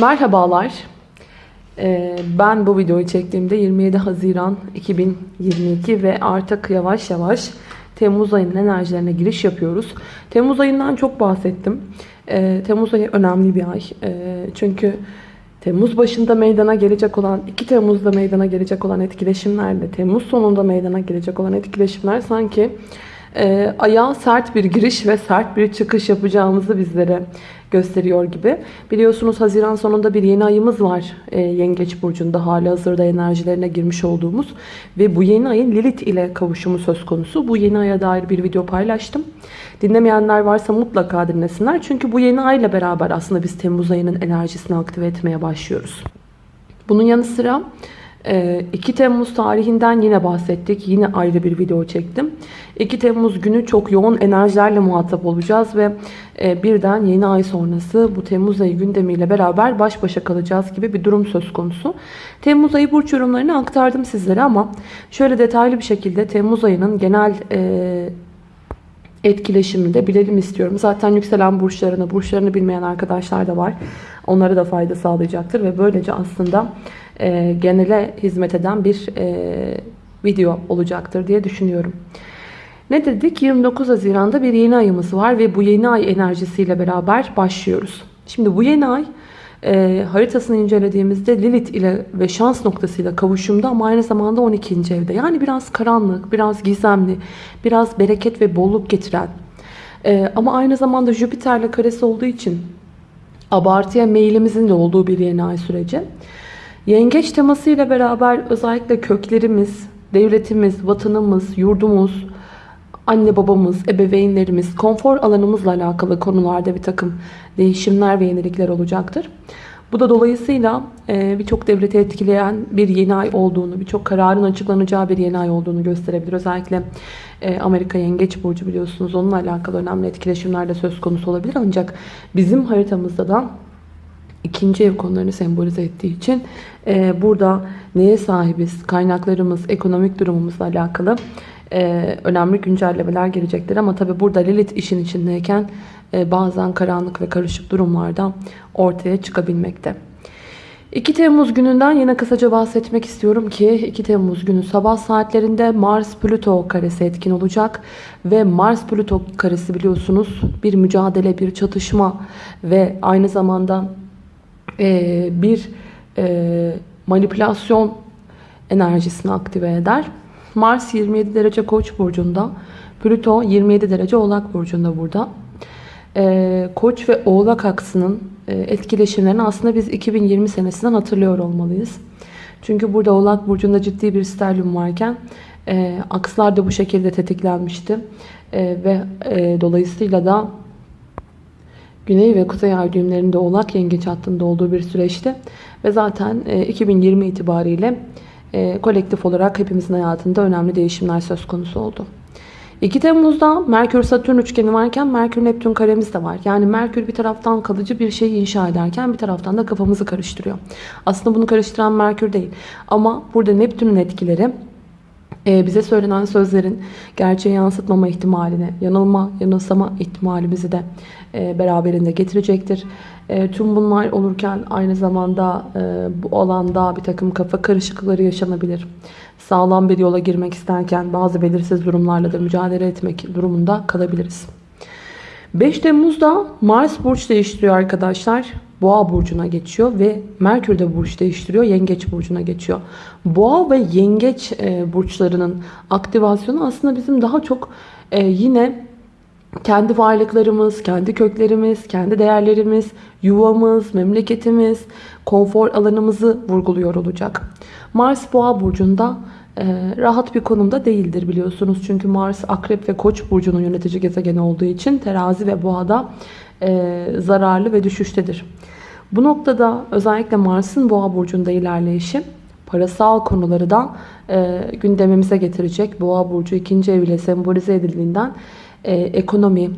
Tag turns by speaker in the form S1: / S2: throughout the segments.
S1: Merhabalar. Ee, Ben bu videoyu çektiğimde 27 Haziran 2022 ve artık yavaş yavaş Temmuz ayının enerjilerine giriş yapıyoruz. Temmuz ayından çok bahsettim. Ee, Temmuz ayı önemli bir ay. Ee, Çünkü Temmuz başında meydana gelecek olan, 2 Temmuz'da meydana gelecek olan etkileşimlerle Temmuz sonunda meydana gelecek olan etkileşimler sanki e, ayağa sert bir giriş ve sert bir çıkış yapacağımızı bizlere gösteriyor gibi. Biliyorsunuz Haziran sonunda bir yeni ayımız var e, Yengeç Burcu'nda hali hazırda enerjilerine girmiş olduğumuz ve bu yeni ayın Lilith ile kavuşumu söz konusu. Bu yeni aya dair bir video paylaştım. Dinlemeyenler varsa mutlaka dinlesinler. Çünkü bu yeni ayla beraber aslında biz Temmuz ayının enerjisini aktive etmeye başlıyoruz. Bunun yanı sıra 2 Temmuz tarihinden yine bahsettik. Yine ayrı bir video çektim. 2 Temmuz günü çok yoğun enerjilerle muhatap olacağız ve e, birden yeni ay sonrası bu Temmuz ayı gündemiyle beraber baş başa kalacağız gibi bir durum söz konusu. Temmuz ayı burç yorumlarını aktardım sizlere ama şöyle detaylı bir şekilde Temmuz ayının genel e, etkileşimini de bilelim istiyorum. Zaten yükselen burçlarını, burçlarını bilmeyen arkadaşlar da var. Onlara da fayda sağlayacaktır ve böylece aslında e, genele hizmet eden bir e, video olacaktır diye düşünüyorum. Ne dedik? 29 Haziran'da bir yeni ayımız var ve bu yeni ay enerjisiyle beraber başlıyoruz. Şimdi bu yeni ay e, haritasını incelediğimizde Lilith ile ve şans noktasıyla kavuşumda ama aynı zamanda 12. evde. Yani biraz karanlık, biraz gizemli, biraz bereket ve bolluk getiren e, ama aynı zamanda Jüpiter'le karesi olduğu için abartıya meyilimizin de olduğu bir yeni ay süreci. Yengeç temasıyla beraber özellikle köklerimiz, devletimiz, vatanımız, yurdumuz, anne babamız, ebeveynlerimiz, konfor alanımızla alakalı konularda bir takım değişimler ve yenilikler olacaktır. Bu da dolayısıyla e, birçok devleti etkileyen bir yeni ay olduğunu, birçok kararın açıklanacağı bir yeni ay olduğunu gösterebilir. Özellikle e, Amerika Yengeç Burcu biliyorsunuz onunla alakalı önemli etkileşimler de söz konusu olabilir. Ancak bizim haritamızda da ikinci ev konularını sembolize ettiği için e, burada neye sahibiz, kaynaklarımız, ekonomik durumumuzla alakalı e, önemli güncellemeler gelecektir. Ama tabi burada Lilith işin içindeyken e, bazen karanlık ve karışık durumlardan ortaya çıkabilmekte. 2 Temmuz gününden yine kısaca bahsetmek istiyorum ki 2 Temmuz günü sabah saatlerinde Mars Plüto karesi etkin olacak ve Mars Plüto karesi biliyorsunuz bir mücadele, bir çatışma ve aynı zamanda e, bir e, manipülasyon enerjisini aktive eder. Mars 27 derece Koç burcunda, Plüto 27 derece Oğlak burcunda burada. E, Koç ve Oğlak aksının e, etkileşimlerini aslında biz 2020 senesinden hatırlıyor olmalıyız. Çünkü burada Oğlak burcunda ciddi bir sterlum varken e, akslar da bu şekilde tetiklenmişti. E, ve e, dolayısıyla da Güney ve Kuzey ay düğümlerinde Oğlak Yengeç hattında olduğu bir süreçti. Ve zaten 2020 itibariyle kolektif olarak hepimizin hayatında önemli değişimler söz konusu oldu. 2 Temmuz'da Merkür Satürn üçgeni varken Merkür Neptün karemiz de var. Yani Merkür bir taraftan kalıcı bir şeyi inşa ederken bir taraftan da kafamızı karıştırıyor. Aslında bunu karıştıran Merkür değil. Ama burada Neptün'ün etkileri bize söylenen sözlerin gerçeği yansıtmama ihtimalini, yanılma, yanılsama ihtimalimizi de beraberinde getirecektir. Tüm bunlar olurken aynı zamanda bu alanda bir takım kafa karışıklıkları yaşanabilir. Sağlam bir yola girmek isterken bazı belirsiz durumlarla da mücadele etmek durumunda kalabiliriz. 5 Temmuz'da Mars burç değiştiriyor arkadaşlar. Boğa burcuna geçiyor ve Merkür de burç değiştiriyor. Yengeç burcuna geçiyor. Boğa ve yengeç burçlarının aktivasyonu aslında bizim daha çok yine kendi varlıklarımız, kendi köklerimiz, kendi değerlerimiz, yuvamız, memleketimiz, konfor alanımızı vurguluyor olacak. Mars Boğa burcunda rahat bir konumda değildir biliyorsunuz. Çünkü Mars Akrep ve Koç burcunun yönetici gezegeni olduğu için terazi ve boğada zararlı ve düşüştedir. Bu noktada özellikle Mars'ın boğa burcunda ilerleyişi parasal konuları da gündemimize getirecek. Boğa burcu ikinci ev ile sembolize edildiğinden ekonomi,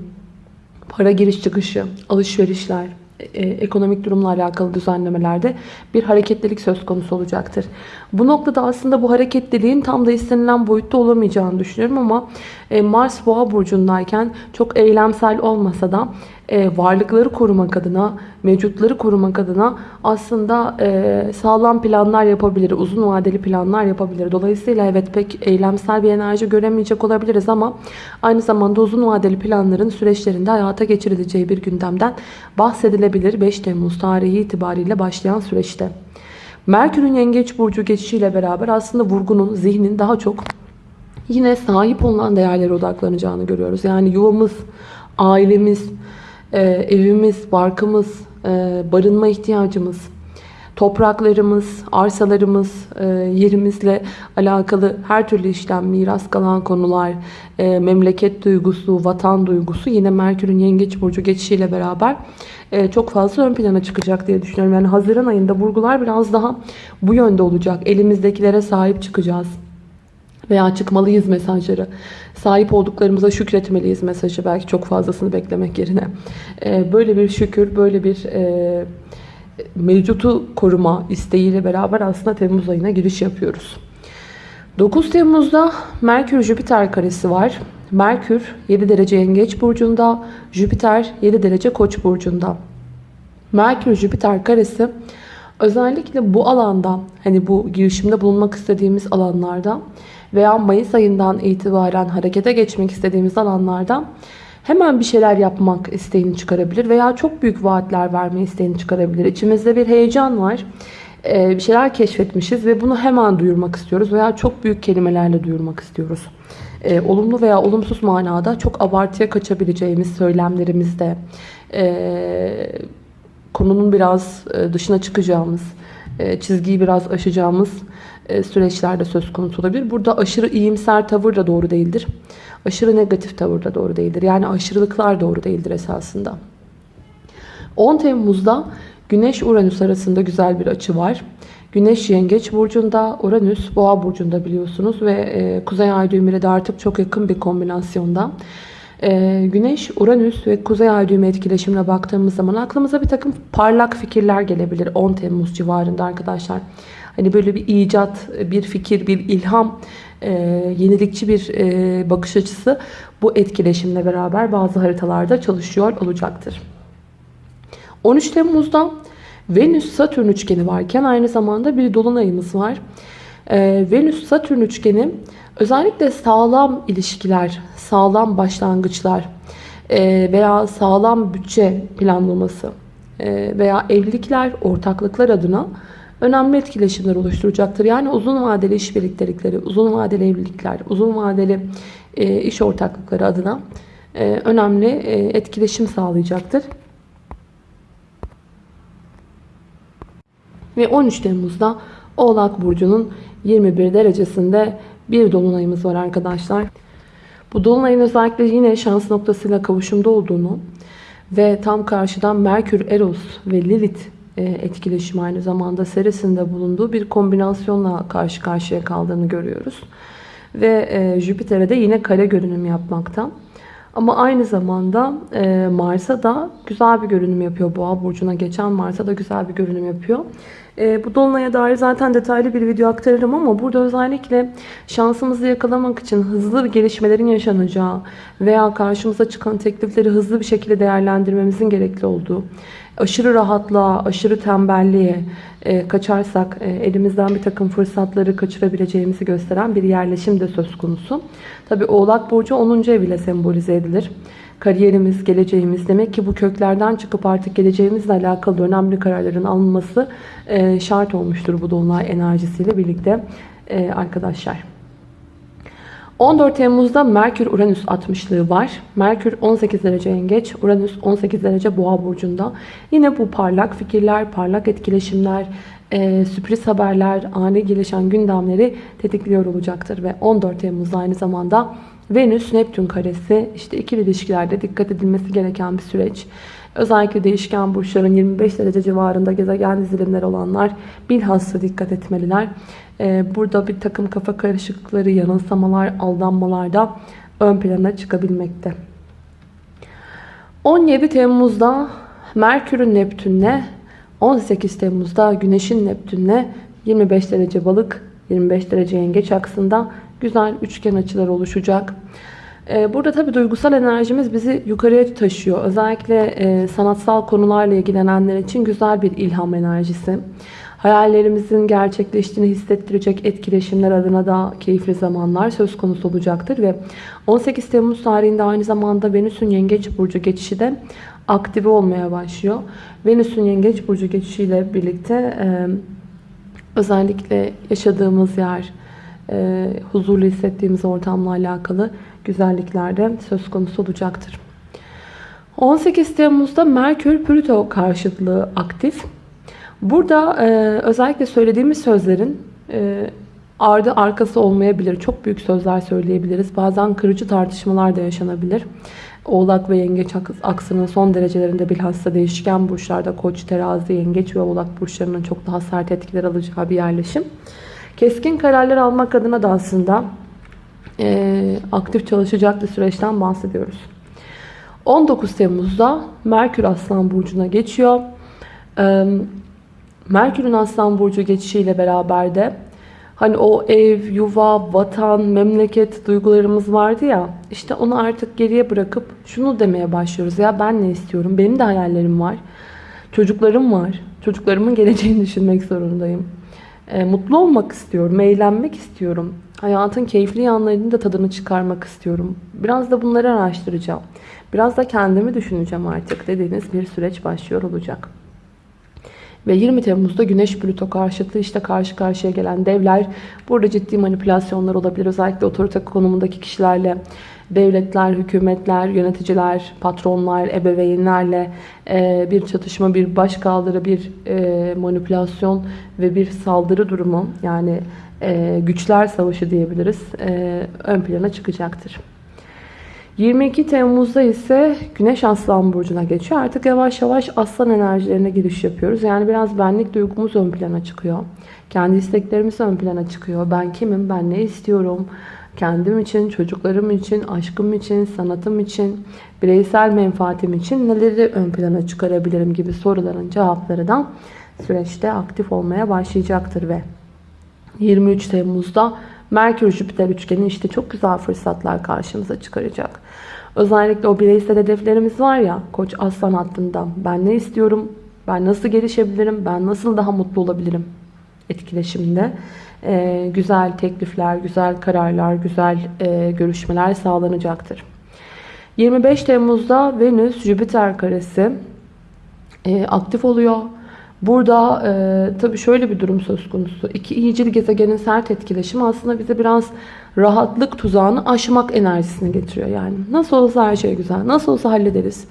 S1: para giriş çıkışı, alışverişler, e, ekonomik durumla alakalı düzenlemelerde bir hareketlilik söz konusu olacaktır. Bu noktada aslında bu hareketliliğin tam da istenilen boyutta olamayacağını düşünüyorum ama e, Mars Boğa burcundayken çok eylemsel olmasa da e, varlıkları korumak adına, mevcutları korumak adına aslında e, sağlam planlar yapabilir, uzun vadeli planlar yapabilir. Dolayısıyla evet pek eylemsel bir enerji göremeyecek olabiliriz ama aynı zamanda uzun vadeli planların süreçlerinde hayata geçirileceği bir gündemden bahsedilebilir 5 Temmuz tarihi itibariyle başlayan süreçte. Merkür'ün Yengeç Burcu geçişiyle beraber aslında vurgunun, zihnin daha çok yine sahip olunan değerlere odaklanacağını görüyoruz. Yani yuvamız, ailemiz, e, evimiz, barkımız, e, barınma ihtiyacımız, topraklarımız, arsalarımız, e, yerimizle alakalı her türlü işlem, miras kalan konular, e, memleket duygusu, vatan duygusu yine Merkür'ün Yengeç Burcu geçişiyle beraber çok fazla ön plana çıkacak diye düşünüyorum. Yani Haziran ayında vurgular biraz daha bu yönde olacak. Elimizdekilere sahip çıkacağız veya çıkmalıyız mesajları. Sahip olduklarımıza şükretmeliyiz mesajı. Belki çok fazlasını beklemek yerine. Ee, böyle bir şükür, böyle bir e, mevcutu koruma isteğiyle beraber aslında Temmuz ayına giriş yapıyoruz. 9 Temmuz'da Merkür-Jüpiter karesi var. Merkür 7 derece Yengeç burcunda, Jüpiter 7 derece Koç burcunda. Merkür-Jüpiter karesi özellikle bu alanda hani bu girişimde bulunmak istediğimiz alanlarda veya Mayıs ayından itibaren harekete geçmek istediğimiz alanlarda hemen bir şeyler yapmak isteğini çıkarabilir veya çok büyük vaatler verme isteğini çıkarabilir. İçimizde bir heyecan var. Ee, bir şeyler keşfetmişiz ve bunu hemen duyurmak istiyoruz veya çok büyük kelimelerle duyurmak istiyoruz. Ee, olumlu veya olumsuz manada çok abartıya kaçabileceğimiz söylemlerimizde ee, konunun biraz e, dışına çıkacağımız, e, çizgiyi biraz aşacağımız e, süreçlerde söz konusu olabilir. Burada aşırı iyimser tavır da doğru değildir. Aşırı negatif tavır da doğru değildir. Yani aşırılıklar doğru değildir esasında. 10 Temmuz'da Güneş-Uranüs arasında güzel bir açı var. Güneş Yengeç Burcu'nda, Uranüs Boğa Burcu'nda biliyorsunuz ve e, Kuzey Ay düğümüyle de artık çok yakın bir kombinasyonda. E, Güneş, Uranüs ve Kuzey Ay düğümü etkileşimine baktığımız zaman aklımıza bir takım parlak fikirler gelebilir 10 Temmuz civarında arkadaşlar. Hani böyle bir icat, bir fikir, bir ilham, e, yenilikçi bir e, bakış açısı bu etkileşimle beraber bazı haritalarda çalışıyor olacaktır. 13 Temmuz'da Venüs-Satürn üçgeni varken aynı zamanda bir dolunayımız var. E, Venüs-Satürn üçgeni özellikle sağlam ilişkiler, sağlam başlangıçlar e, veya sağlam bütçe planlaması e, veya evlilikler, ortaklıklar adına önemli etkileşimler oluşturacaktır. Yani uzun vadeli iş birliktelikleri, uzun vadeli evlilikler, uzun vadeli e, iş ortaklıkları adına e, önemli e, etkileşim sağlayacaktır. Ve 13 Temmuz'da Oğlak Burcu'nun 21 derecesinde bir dolunayımız var arkadaşlar. Bu dolunayın özellikle yine şans noktasıyla kavuşumda olduğunu ve tam karşıdan Merkür, Eros ve Lilith etkileşim aynı zamanda serisinde bulunduğu bir kombinasyonla karşı karşıya kaldığını görüyoruz. Ve e, Jüpiter'e de yine kare görünüm yapmakta. Ama aynı zamanda e, Mars'a da güzel bir görünüm yapıyor. Boğa burcuna geçen Mars'a da güzel bir görünüm yapıyor. E, bu dolunaya dair zaten detaylı bir video aktarırım ama burada özellikle şansımızı yakalamak için hızlı bir gelişmelerin yaşanacağı veya karşımıza çıkan teklifleri hızlı bir şekilde değerlendirmemizin gerekli olduğu, aşırı rahatlığa, aşırı tembelliğe e, kaçarsak e, elimizden bir takım fırsatları kaçırabileceğimizi gösteren bir yerleşim de söz konusu. Tabi Oğlak Burcu 10. ev ile sembolize edilir. Kariyerimiz, geleceğimiz demek ki bu köklerden çıkıp artık geleceğimizle alakalı önemli kararların alınması e, şart olmuştur bu dolunay enerjisiyle birlikte e, arkadaşlar. 14 Temmuz'da Merkür-Uranüs 60'lığı var. Merkür 18 derece yengeç, Uranüs 18 derece boğa burcunda. Yine bu parlak fikirler, parlak etkileşimler, e, sürpriz haberler, ani gelişen gündemleri tetikliyor olacaktır. Ve 14 Temmuz'da aynı zamanda Venüs-Neptün karesi işte ikili ilişkilerde dikkat edilmesi gereken bir süreç. Özellikle değişken burçların 25 derece civarında gezegen dizilimleri olanlar bilhassa dikkat etmeliler. Ee, burada bir takım kafa karışıklıkları, yanılsamalar, aldanmalar da ön plana çıkabilmekte. 17 Temmuz'da Merkür'ün Neptün'le 18 Temmuz'da Güneş'in Neptün'le 25 derece balık 25 derece yengeç aksında güzel üçgen açılar oluşacak. Ee, Burada tabii duygusal enerjimiz bizi yukarıya taşıyor. Özellikle e, sanatsal konularla ilgilenenler için güzel bir ilham enerjisi. Hayallerimizin gerçekleştiğini hissettirecek etkileşimler adına da keyifli zamanlar söz konusu olacaktır. Ve 18 Temmuz tarihinde aynı zamanda Venüs'ün Yengeç Burcu geçişi de aktive olmaya başlıyor. Venüs'ün Yengeç Burcu geçişiyle birlikte e, özellikle yaşadığımız yer, e, huzurlu hissettiğimiz ortamla alakalı güzellikler de söz konusu olacaktır. 18 Temmuz'da Merkür-Plüto karşıtlığı aktif. Burada e, özellikle söylediğimiz sözlerin e, ardı arkası olmayabilir. Çok büyük sözler söyleyebiliriz. Bazen kırıcı tartışmalar da yaşanabilir. Oğlak ve Yengeç aksının son derecelerinde bilhassa değişken burçlarda Koç, Terazi, Yengeç ve Oğlak burçlarının çok daha sert etkiler alacağı bir yerleşim. Keskin kararlar almak adına da aslında e, aktif çalışacak bir süreçten bahsediyoruz. 19 Temmuz'da Merkür Aslan Burcu'na geçiyor. Merkür'ün Aslan Burcu geçişiyle beraber de hani o ev, yuva, vatan, memleket duygularımız vardı ya işte onu artık geriye bırakıp şunu demeye başlıyoruz. Ya ben ne istiyorum? Benim de hayallerim var. Çocuklarım var. Çocuklarımın geleceğini düşünmek zorundayım. E, mutlu olmak istiyorum, eğlenmek istiyorum. Hayatın keyifli yanlarını da tadını çıkarmak istiyorum. Biraz da bunları araştıracağım. Biraz da kendimi düşüneceğim artık dediğiniz bir süreç başlıyor olacak. Ve 20 Temmuz'da Güneş Plüto karşıtlığı işte karşı karşıya gelen devler. Burada ciddi manipülasyonlar olabilir. Özellikle otorite konumundaki kişilerle devletler, hükümetler, yöneticiler, patronlar, ebeveynlerle e, bir çatışma, bir başkaldırı, bir e, manipülasyon ve bir saldırı durumu yani e, güçler savaşı diyebiliriz ön plana çıkacaktır. 22 Temmuz'da ise Güneş Aslan Burcu'na geçiyor. Artık yavaş yavaş aslan enerjilerine giriş yapıyoruz. Yani biraz benlik duygumuz ön plana çıkıyor. Kendi isteklerimiz ön plana çıkıyor. Ben kimim, ben ne istiyorum, kendim için, çocuklarım için, aşkım için, sanatım için, bireysel menfaatim için neleri ön plana çıkarabilirim gibi soruların cevapları da süreçte aktif olmaya başlayacaktır ve 23 Temmuz'da Merkür-Jüpiter üçgeni işte çok güzel fırsatlar karşımıza çıkaracak. Özellikle o bireysel hedeflerimiz var ya Koç Aslan hattında ben ne istiyorum, ben nasıl gelişebilirim, ben nasıl daha mutlu olabilirim etkileşiminde e, güzel teklifler, güzel kararlar, güzel e, görüşmeler sağlanacaktır. 25 Temmuz'da Venüs-Jüpiter karesi e, aktif oluyor. Burada e, tabii şöyle bir durum söz konusu. İki iyicil gezegenin sert etkileşimi aslında bize biraz rahatlık tuzağını aşmak enerjisini getiriyor. Yani nasıl olsa her şey güzel, nasıl olsa hallederiz.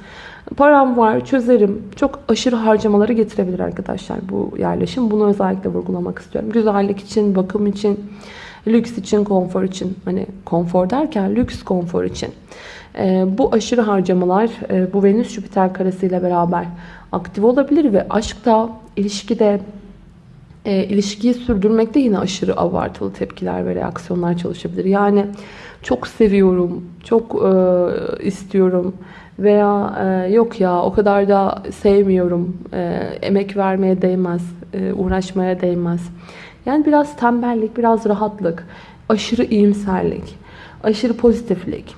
S1: Param var, çözerim. Çok aşırı harcamaları getirebilir arkadaşlar bu yerleşim. Bunu özellikle vurgulamak istiyorum. Güzellik için, bakım için, lüks için, konfor için. Hani konfor derken lüks konfor için. E, bu aşırı harcamalar e, bu Venüs-Jüpiter karesiyle beraber aktif olabilir ve aşkta, ilişkide, e, ilişkiyi sürdürmekte yine aşırı abartılı tepkiler ve reaksiyonlar çalışabilir. Yani çok seviyorum, çok e, istiyorum veya e, yok ya o kadar da sevmiyorum, e, emek vermeye değmez, e, uğraşmaya değmez. Yani biraz tembellik, biraz rahatlık, aşırı iyimserlik, aşırı pozitiflik,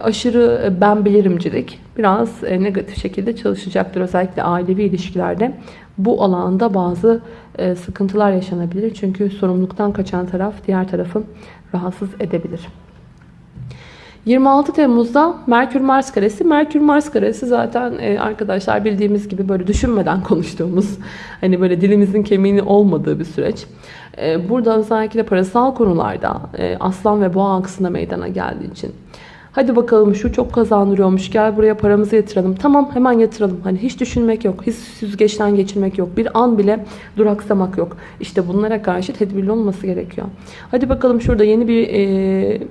S1: aşırı ben bilirimcilik biraz e, negatif şekilde çalışacaktır. Özellikle ailevi ilişkilerde bu alanda bazı e, sıkıntılar yaşanabilir. Çünkü sorumluluktan kaçan taraf diğer tarafı rahatsız edebilir. 26 Temmuz'da Merkür-Mars karesi. Merkür-Mars karesi zaten arkadaşlar bildiğimiz gibi böyle düşünmeden konuştuğumuz, hani böyle dilimizin kemiğini olmadığı bir süreç. Burada özellikle parasal konularda Aslan ve Boğa aksında meydana geldiği için Hadi bakalım şu çok kazandırıyormuş. Gel buraya paramızı yatıralım. Tamam hemen yatıralım. Hani hiç düşünmek yok. Hiç süzgeçten geçirmek yok. Bir an bile duraksamak yok. İşte bunlara karşı tedbirli olması gerekiyor. Hadi bakalım şurada yeni bir e,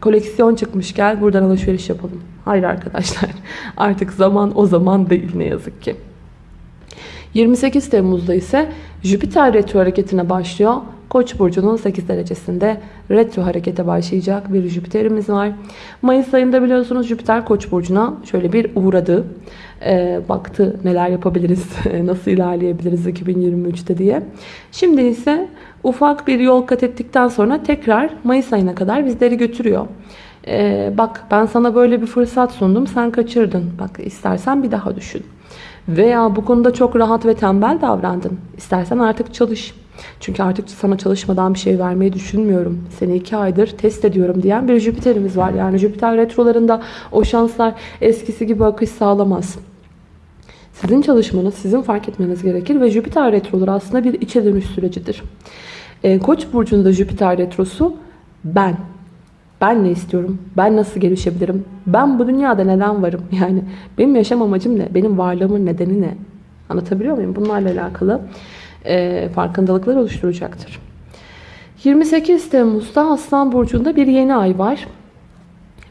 S1: koleksiyon çıkmış. Gel buradan alışveriş yapalım. Hayır arkadaşlar. Artık zaman o zaman değil ne yazık ki. 28 Temmuz'da ise Jüpiter retro hareketine başlıyor. Koç burcunun 8 derecesinde retro harekete başlayacak bir Jüpiter'imiz var. Mayıs ayında biliyorsunuz Jüpiter Koç burcuna şöyle bir uğradı. E, baktı neler yapabiliriz, nasıl ilerleyebiliriz 2023'te diye. Şimdi ise ufak bir yol kat ettikten sonra tekrar Mayıs ayına kadar bizleri götürüyor. Ee, bak ben sana böyle bir fırsat sundum sen kaçırdın. Bak istersen bir daha düşün. Veya bu konuda çok rahat ve tembel davrandın. İstersen artık çalış. Çünkü artık sana çalışmadan bir şey vermeyi düşünmüyorum. Seni iki aydır test ediyorum diyen bir Jüpiter'imiz var. Yani Jüpiter retrolarında o şanslar eskisi gibi akış sağlamaz. Sizin çalışmanız, sizin fark etmeniz gerekir ve Jüpiter retroları aslında bir içe dönüş sürecidir. E, Koç burcunda Jüpiter retrosu ben. Ben ne istiyorum? Ben nasıl gelişebilirim? Ben bu dünyada neden varım? Yani benim yaşam amacım ne? Benim varlığımın nedeni ne? Anlatabiliyor muyum? Bunlarla alakalı e, farkındalıklar oluşturacaktır. 28 Temmuz'da Aslan Burcu'nda bir yeni ay var.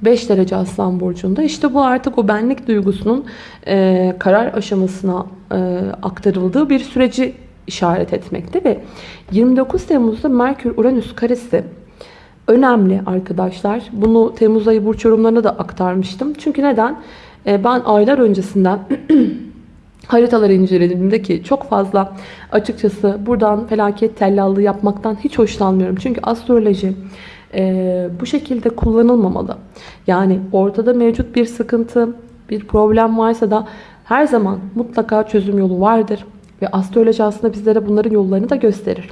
S1: 5 derece Aslan Burcu'nda. İşte bu artık o benlik duygusunun e, karar aşamasına e, aktarıldığı bir süreci işaret etmekte ve 29 Temmuz'da Merkür-Uranüs karesi önemli arkadaşlar. Bunu Temmuz ayı burç yorumlarına da aktarmıştım. Çünkü neden? E, ben aylar öncesinden haritaları incelediğimde ki çok fazla açıkçası buradan felaket tellallığı yapmaktan hiç hoşlanmıyorum. Çünkü astroloji e, bu şekilde kullanılmamalı. Yani ortada mevcut bir sıkıntı, bir problem varsa da her zaman mutlaka çözüm yolu vardır. Ve astroloji aslında bizlere bunların yollarını da gösterir.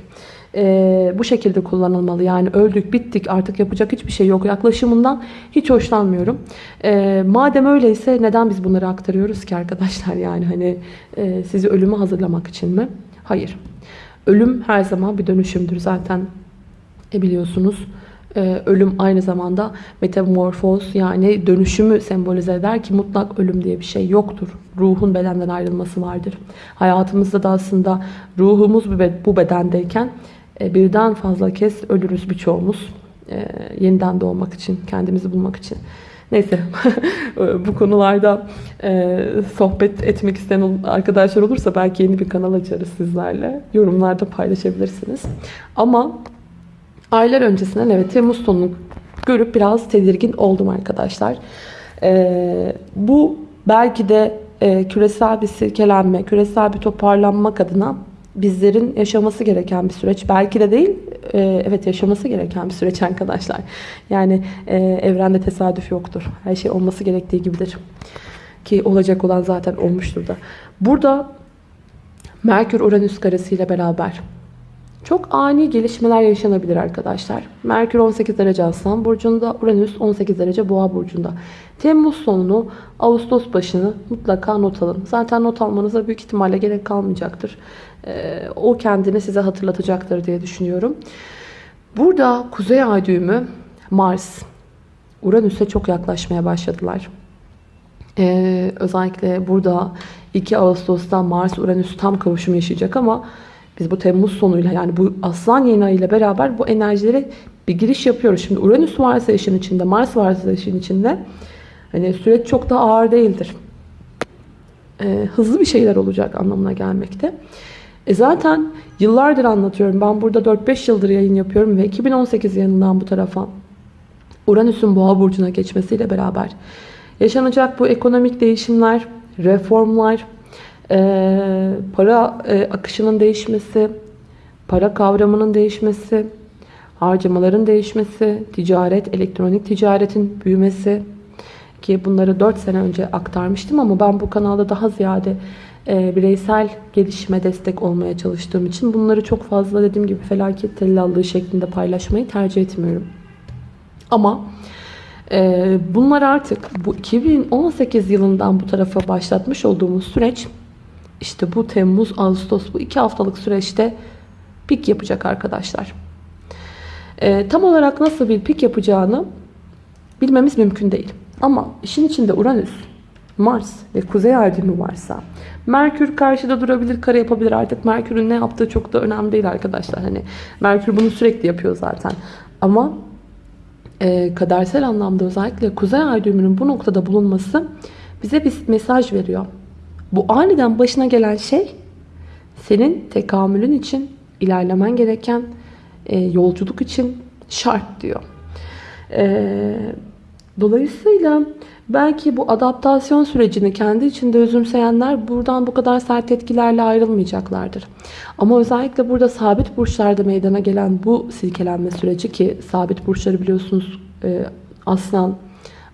S1: Ee, bu şekilde kullanılmalı. Yani öldük, bittik, artık yapacak hiçbir şey yok yaklaşımından hiç hoşlanmıyorum. Ee, madem öyleyse neden biz bunları aktarıyoruz ki arkadaşlar? Yani hani e, sizi ölüme hazırlamak için mi? Hayır. Ölüm her zaman bir dönüşümdür zaten. E biliyorsunuz. Ee, ölüm aynı zamanda metamorfoz yani dönüşümü sembolize eder ki mutlak ölüm diye bir şey yoktur. Ruhun bedenden ayrılması vardır. Hayatımızda da aslında ruhumuz bu bedendeyken e, birden fazla kez ölürüz birçoğumuz. E, yeniden doğmak için, kendimizi bulmak için. Neyse bu konularda e, sohbet etmek isteyen arkadaşlar olursa belki yeni bir kanal açarız sizlerle. Yorumlarda paylaşabilirsiniz. Ama Aylar öncesinden evet Temmuz sonunu görüp biraz tedirgin oldum arkadaşlar. Bu belki de küresel bir silkelenme, küresel bir toparlanmak adına bizlerin yaşaması gereken bir süreç. Belki de değil, e, evet yaşaması gereken bir süreç arkadaşlar. Yani e, evrende tesadüf yoktur. Her şey olması gerektiği gibidir. Ki olacak olan zaten olmuştur da. Burada Merkür-Uranüs karesiyle beraber çok ani gelişmeler yaşanabilir arkadaşlar. Merkür 18 derece Aslan Burcu'nda, Uranüs 18 derece Boğa Burcu'nda. Temmuz sonunu, Ağustos başını mutlaka not alın. Zaten not almanıza büyük ihtimalle gerek kalmayacaktır. Ee, o kendini size hatırlatacaktır diye düşünüyorum. Burada Kuzey Ay düğümü Mars, Uranüs'e çok yaklaşmaya başladılar. Ee, özellikle burada 2 Ağustos'ta Mars-Uranüs tam kavuşum yaşayacak ama biz bu Temmuz sonuyla yani bu aslan yeni ayıyla beraber bu enerjilere bir giriş yapıyoruz. Şimdi Uranüs varsa işin içinde, Mars varsa işin içinde hani süreç çok da ağır değildir. Ee, hızlı bir şeyler olacak anlamına gelmekte. E zaten yıllardır anlatıyorum. Ben burada 4-5 yıldır yayın yapıyorum ve 2018 yılından bu tarafa Uranüs'ün boğa burcuna geçmesiyle beraber yaşanacak bu ekonomik değişimler, reformlar, para e, akışının değişmesi, para kavramının değişmesi, harcamaların değişmesi, ticaret, elektronik ticaretin büyümesi ki bunları 4 sene önce aktarmıştım ama ben bu kanalda daha ziyade e, bireysel gelişime destek olmaya çalıştığım için bunları çok fazla dediğim gibi felaket tellallığı şeklinde paylaşmayı tercih etmiyorum. Ama e, bunlar artık bu 2018 yılından bu tarafa başlatmış olduğumuz süreç işte bu Temmuz, Ağustos bu iki haftalık süreçte pik yapacak arkadaşlar. Ee, tam olarak nasıl bir pik yapacağını bilmemiz mümkün değil. Ama işin içinde Uranüs, Mars ve Kuzey Ay varsa Merkür karşıda durabilir, kare yapabilir. Artık Merkür'ün ne yaptığı çok da önemli değil arkadaşlar. Hani Merkür bunu sürekli yapıyor zaten. Ama e, kadersel anlamda özellikle Kuzey Ay bu noktada bulunması bize bir mesaj veriyor. Bu aniden başına gelen şey senin tekamülün için ilerlemen gereken e, yolculuk için şart diyor. E, dolayısıyla belki bu adaptasyon sürecini kendi içinde özümseyenler buradan bu kadar sert etkilerle ayrılmayacaklardır. Ama özellikle burada sabit burçlarda meydana gelen bu silkelenme süreci ki sabit burçları biliyorsunuz e, aslan,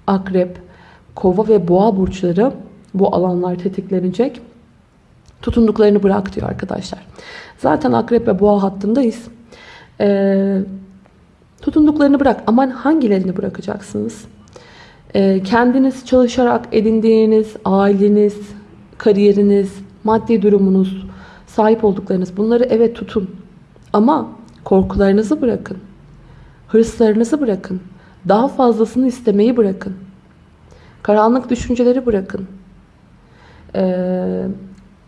S1: akrep, kova ve boğa burçları bu alanlar tetiklenecek. Tutunduklarını bırak diyor arkadaşlar. Zaten akrep ve boğa hattındayız. Ee, tutunduklarını bırak. Aman hangilerini bırakacaksınız? Ee, kendiniz çalışarak edindiğiniz aileniz, kariyeriniz, maddi durumunuz, sahip olduklarınız bunları evet tutun. Ama korkularınızı bırakın. Hırslarınızı bırakın. Daha fazlasını istemeyi bırakın. Karanlık düşünceleri bırakın. Ee,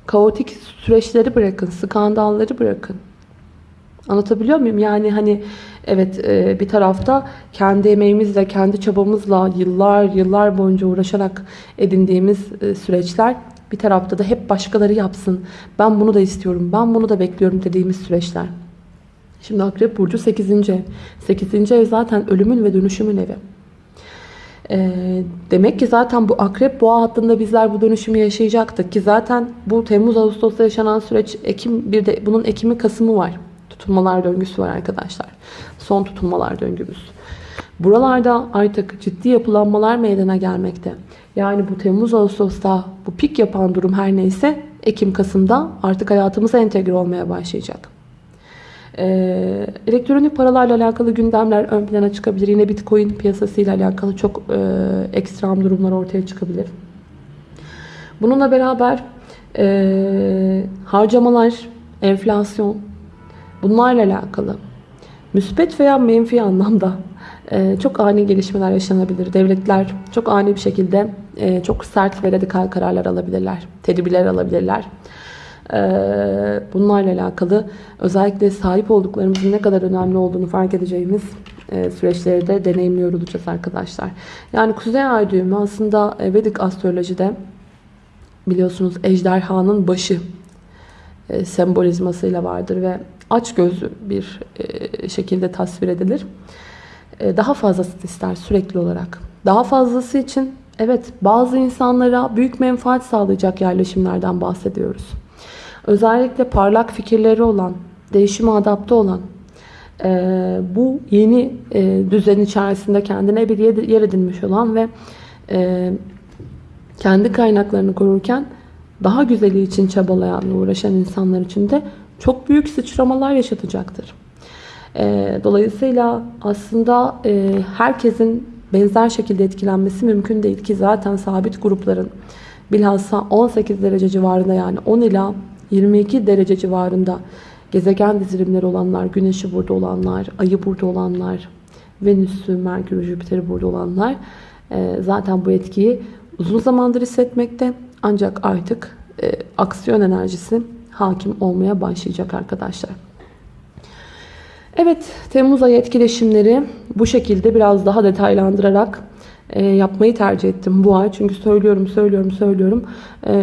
S1: kaotik süreçleri bırakın. Skandalları bırakın. Anlatabiliyor muyum? Yani hani evet e, bir tarafta kendi emeğimizle, kendi çabamızla yıllar yıllar boyunca uğraşarak edindiğimiz e, süreçler bir tarafta da hep başkaları yapsın. Ben bunu da istiyorum, ben bunu da bekliyorum dediğimiz süreçler. Şimdi Akrep Burcu 8. ev. 8. ev zaten ölümün ve dönüşümün evi. Ee, demek ki zaten bu akrep boğa hattında bizler bu dönüşümü yaşayacaktık ki zaten bu Temmuz Ağustos'ta yaşanan süreç Ekim bir de bunun Ekim'i Kasım'ı var. Tutulmalar döngüsü var arkadaşlar. Son tutulmalar döngümüz. Buralarda artık ciddi yapılanmalar meydana gelmekte. Yani bu Temmuz Ağustos'ta bu pik yapan durum her neyse Ekim Kasım'da artık hayatımıza entegre olmaya başlayacak. Ee, elektronik paralarla alakalı gündemler ön plana çıkabilir. Yine Bitcoin piyasasıyla alakalı çok e, ekstrem durumlar ortaya çıkabilir. Bununla beraber e, harcamalar, enflasyon bunlarla alakalı müspet veya menfi anlamda e, çok ani gelişmeler yaşanabilir. Devletler çok ani bir şekilde e, çok sert ve radikal kararlar alabilirler. Tedbirler alabilirler. Ee, bunlarla alakalı özellikle sahip olduklarımızın ne kadar önemli olduğunu fark edeceğimiz e, süreçleri de deneyimliyor olacağız arkadaşlar. Yani Kuzey Ay düğümü aslında e, Vedik astrolojide biliyorsunuz ejderhanın başı e, sembolizmasıyla vardır ve aç gözlü bir şekilde tasvir edilir. Daha fazlasını ister sürekli olarak. Daha fazlası için evet bazı insanlara büyük menfaat sağlayacak yerleşimlerden bahsediyoruz. Özellikle parlak fikirleri olan, değişime adapte olan, e, bu yeni e, düzen içerisinde kendine bir yer edinmiş olan ve e, kendi kaynaklarını korurken daha güzeli için çabalayan, uğraşan insanlar için de çok büyük sıçramalar yaşatacaktır. E, dolayısıyla aslında e, herkesin benzer şekilde etkilenmesi mümkün değil ki zaten sabit grupların bilhassa 18 derece civarında yani 10 ila 22 derece civarında gezegen dizilimleri olanlar, güneşi burada olanlar, ayı burada olanlar, Venüs'ü, Merkür'ü, Jüpiter'i burada olanlar e, zaten bu etkiyi uzun zamandır hissetmekte. Ancak artık e, aksiyon enerjisi hakim olmaya başlayacak arkadaşlar. Evet, Temmuz ayı etkileşimleri bu şekilde biraz daha detaylandırarak e, yapmayı tercih ettim bu ay. Çünkü söylüyorum, söylüyorum, söylüyorum. E,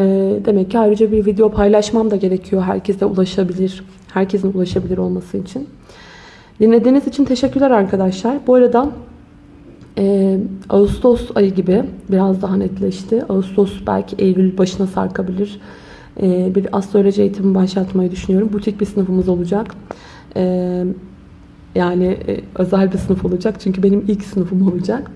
S1: demek ki ayrıca bir video paylaşmam da gerekiyor. Herkese ulaşabilir, herkesin ulaşabilir olması için. Dinlediğiniz için teşekkürler arkadaşlar. Bu arada e, Ağustos ayı gibi biraz daha netleşti. Ağustos belki Eylül başına sarkabilir. E, bir astroloji eğitimi başlatmayı düşünüyorum. Butik bir sınıfımız olacak. Yani özel bir sınıf olacak. Çünkü benim ilk sınıfım olacak.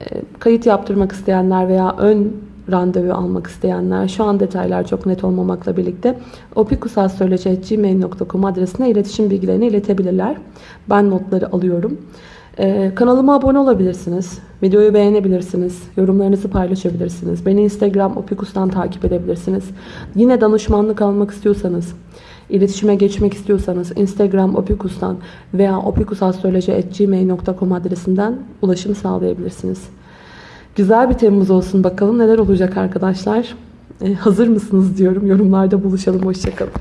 S1: E, kayıt yaptırmak isteyenler veya ön randevu almak isteyenler şu an detaylar çok net olmamakla birlikte opikusastroloji.gmail.com adresine iletişim bilgilerini iletebilirler. Ben notları alıyorum. Ee, kanalıma abone olabilirsiniz. Videoyu beğenebilirsiniz. Yorumlarınızı paylaşabilirsiniz. Beni Instagram opikus'tan takip edebilirsiniz. Yine danışmanlık almak istiyorsanız, iletişime geçmek istiyorsanız Instagram opikus'tan veya opikusastroloji.gmail.com adresinden ulaşım sağlayabilirsiniz. Güzel bir Temmuz olsun bakalım neler olacak arkadaşlar. Ee, hazır mısınız diyorum. Yorumlarda buluşalım. Hoşçakalın.